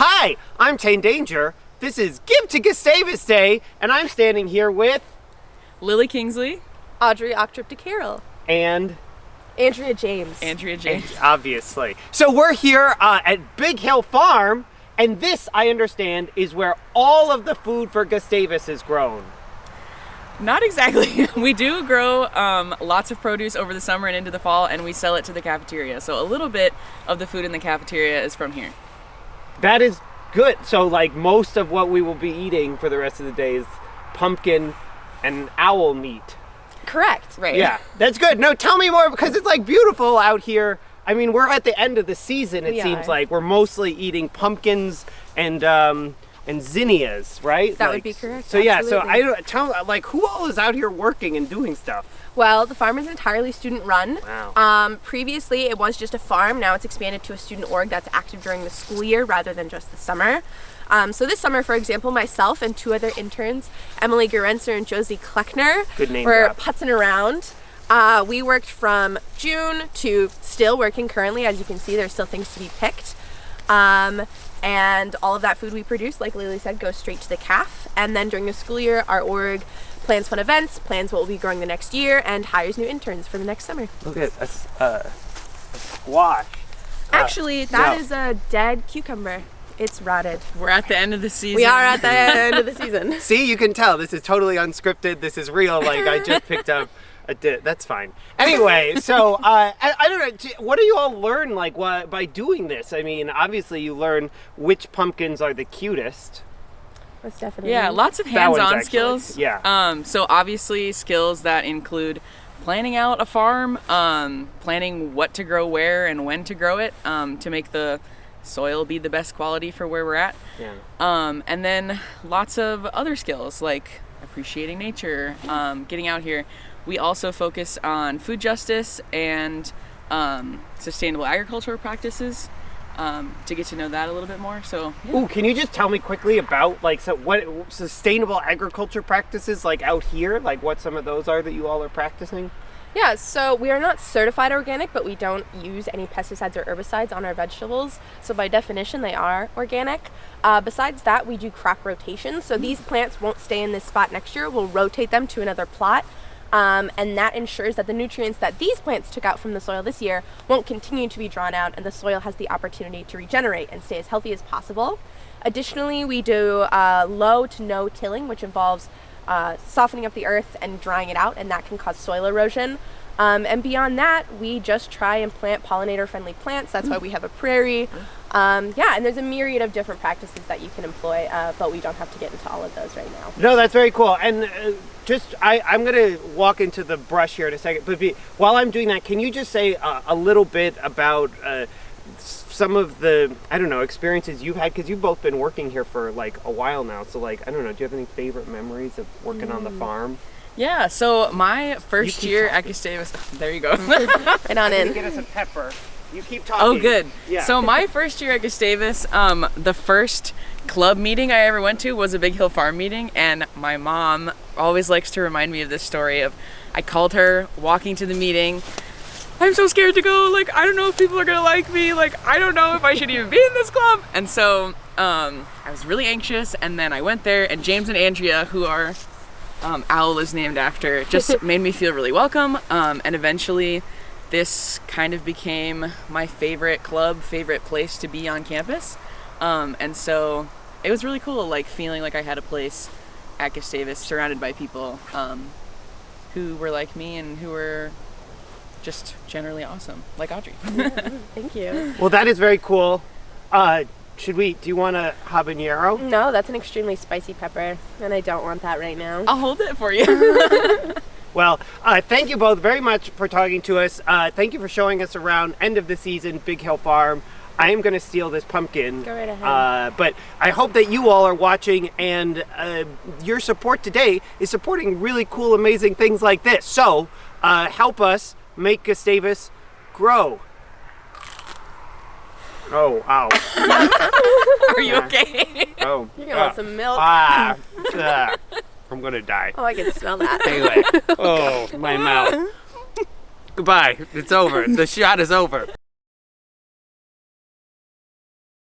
Hi, I'm Tane Danger. This is Give to Gustavus Day, and I'm standing here with Lily Kingsley, Audrey Octrip de Carroll, and Andrea James. Andrea James. obviously. So we're here uh, at Big Hill Farm, and this, I understand, is where all of the food for Gustavus is grown. Not exactly. we do grow um, lots of produce over the summer and into the fall, and we sell it to the cafeteria. So a little bit of the food in the cafeteria is from here. That is good. So, like, most of what we will be eating for the rest of the day is pumpkin and owl meat. Correct. Right. Yeah, that's good. No, tell me more because it's like beautiful out here. I mean, we're at the end of the season. It We seems are. like we're mostly eating pumpkins and um, and zinnias, right? That would be correct, So yeah, so. I don't tell like who all is out here working and doing stuff. Well, the farm is entirely student run. Wow. Um, previously, it was just a farm. Now it's expanded to a student org that's active during the school year rather than just the summer. Um, so this summer, for example, myself and two other interns, Emily Gerenser and Josie Kleckner, were drop. putzing around. Uh, we worked from June to still working currently. As you can see, there's still things to be picked. Um, and all of that food we produce, like Lily said, goes straight to the calf. And then during the school year, our org plans fun events, plans what we'll be growing the next year, and hires new interns for the next summer. Look at a, s- uh, a squash. Actually, that no. is a dead cucumber. It's rotted. We're at the end of the season. We are at the end of the season. See, you can tell this is totally unscripted. This is real. Like I just picked up a di- That's fine. Anyway, so uh, I, I don't know. What do you all learn like wha- by doing this? I mean, obviously you learn which pumpkins are the cutest. That's definitely. Yeah, lots of hands-on skills. yeah. Um, so obviously skills that include planning out a farm, um, planning what to grow where and when to grow it um, to make the soil be the best quality for where we're at. Yeah. Um, and then lots of other skills like appreciating nature, um, getting out here. We also focus on food justice and um, sustainable agricultural practices um, to get to know that a little bit more. So, yeah. Ooh, can you just tell me quickly about like so what sustainable agriculture practices like out here? Like what some of those are that you all are practicing? Yeah, so we are not certified organic, but we don't use any pesticides or herbicides on our vegetables. So by definition, they are organic. Uh, besides that, we do crop rotation. So these plants won't stay in this spot next year. We'll rotate them to another plot. Um, and that ensures that the nutrients that these plants took out from the soil this year won't continue to be drawn out and the soil has the opportunity to regenerate and stay as healthy as possible. Additionally, we do uh, low to no tilling, which involves uh, softening up the earth and drying it out, and that can cause soil erosion. Um, and beyond that, we just try and plant pollinator friendly plants. That's why we have a prairie. Um, yeah, and there's a myriad of different practices that you can employ, uh, but we don't have to get into all of those right now. No, that's very cool. And uh, just, I, I'm going to walk into the brush here in a second. But be, while I'm doing that, can you just say uh, a little bit about uh, some of the, I don't know, experiences you've had? Because you've both been working here for like a while now. So, like, I don't know, do you have any favorite memories of working on the farm? Yeah, so my first year at talking. Gustavus, there you go. Right on in. Get us a pepper. You keep talking. oh, good. Yeah. So my first year at Gustavus, um, the first club meeting I ever went to was a Big Hill Farm meeting, and my mom always likes to remind me of this story of I called her walking to the meeting. I'm so scared to go. Like, I don't know if people are gonna like me. Like, I don't know if I should even be in this club. And so, um, I was really anxious. And then I went there, and James and Andrea, who are um, Owl is named after, just made me feel really welcome. Um, and eventually, this kind of became my favorite club, favorite place to be on campus. Um, and so it was really cool, like feeling like I had a place at Gustavus surrounded by people um, who were like me and who were just generally awesome, like Audrey. Thank you. Well, that is very cool. Uh, should we, do you want a habanero? No, that's an extremely spicy pepper, and I don't want that right now. I'll hold it for you. Well, uh, thank you both very much for talking to us. Uh, thank you for showing us around end of the season, Big Hill Farm. I am going to steal this pumpkin. Go right ahead. Uh, but I hope that you all are watching and uh, your support today is supporting really cool, amazing things like this. So uh, help us make Gustavus grow. Oh, ow. Are you okay? Oh. You're gonna want some milk. Ah, ah, I'm going to die. Oh, I can smell that. Anyway, oh, my mouth. Goodbye. It's over. The shot is over.